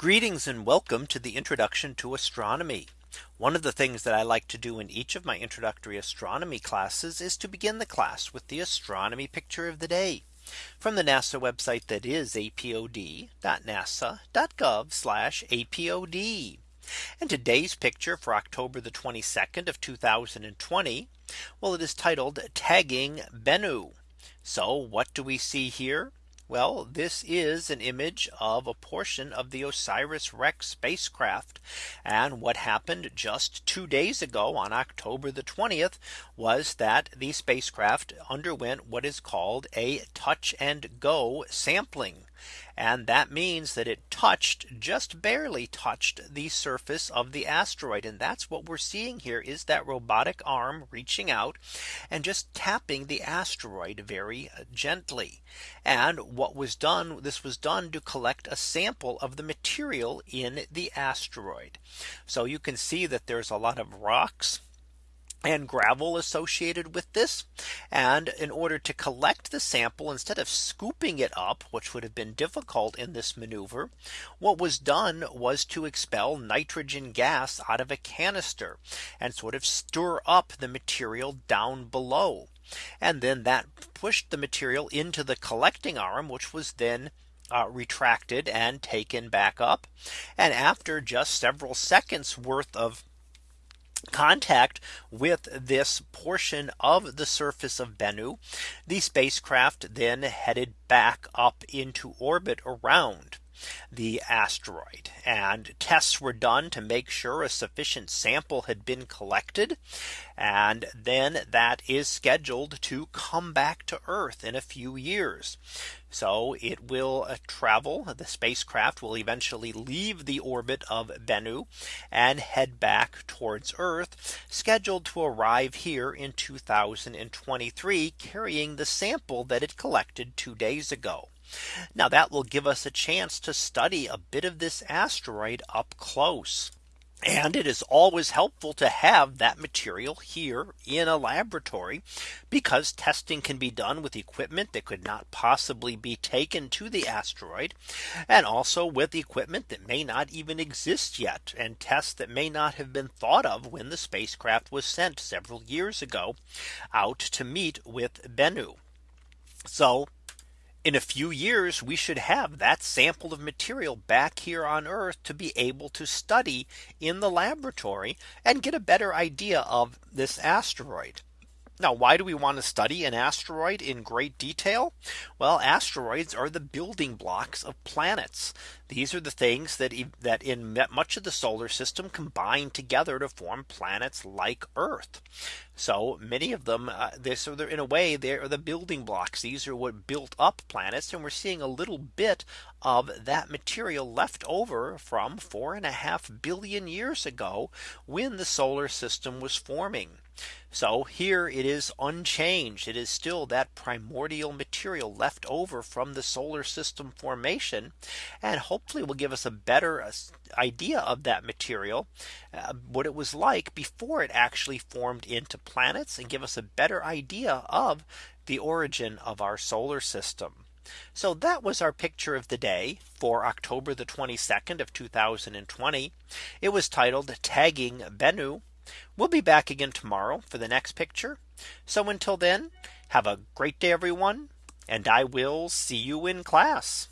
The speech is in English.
Greetings and welcome to the introduction to astronomy. One of the things that I like to do in each of my introductory astronomy classes is to begin the class with the astronomy picture of the day from the NASA website that is apod.nasa.gov apod. And today's picture for October the 22nd of 2020. Well, it is titled tagging Bennu. So what do we see here? Well, this is an image of a portion of the OSIRIS-REx spacecraft. And what happened just two days ago on October the 20th was that the spacecraft underwent what is called a touch and go sampling. And that means that it touched just barely touched the surface of the asteroid. And that's what we're seeing here is that robotic arm reaching out and just tapping the asteroid very uh, gently. And what was done this was done to collect a sample of the material in the asteroid. So you can see that there's a lot of rocks and gravel associated with this. And in order to collect the sample instead of scooping it up, which would have been difficult in this maneuver, what was done was to expel nitrogen gas out of a canister and sort of stir up the material down below. And then that pushed the material into the collecting arm, which was then uh, retracted and taken back up. And after just several seconds worth of contact with this portion of the surface of Bennu, the spacecraft then headed back up into orbit around the asteroid and tests were done to make sure a sufficient sample had been collected. And then that is scheduled to come back to Earth in a few years. So it will uh, travel the spacecraft will eventually leave the orbit of Bennu and head back towards Earth scheduled to arrive here in 2023 carrying the sample that it collected two days ago. Now that will give us a chance to study a bit of this asteroid up close. And it is always helpful to have that material here in a laboratory because testing can be done with equipment that could not possibly be taken to the asteroid and also with equipment that may not even exist yet and tests that may not have been thought of when the spacecraft was sent several years ago out to meet with Bennu. So in a few years, we should have that sample of material back here on Earth to be able to study in the laboratory and get a better idea of this asteroid. Now, why do we want to study an asteroid in great detail? Well, asteroids are the building blocks of planets. These are the things that that in much of the solar system combine together to form planets like Earth. So many of them uh, they're, so they're in a way they are the building blocks. These are what built up planets. And we're seeing a little bit of that material left over from four and a half billion years ago when the solar system was forming. So here it is unchanged. It is still that primordial material left over from the solar system formation. And hopefully will give us a better uh, idea of that material, uh, what it was like before it actually formed into planets and give us a better idea of the origin of our solar system. So that was our picture of the day for October the 22nd of 2020. It was titled tagging Bennu. We'll be back again tomorrow for the next picture. So until then, have a great day, everyone. And I will see you in class.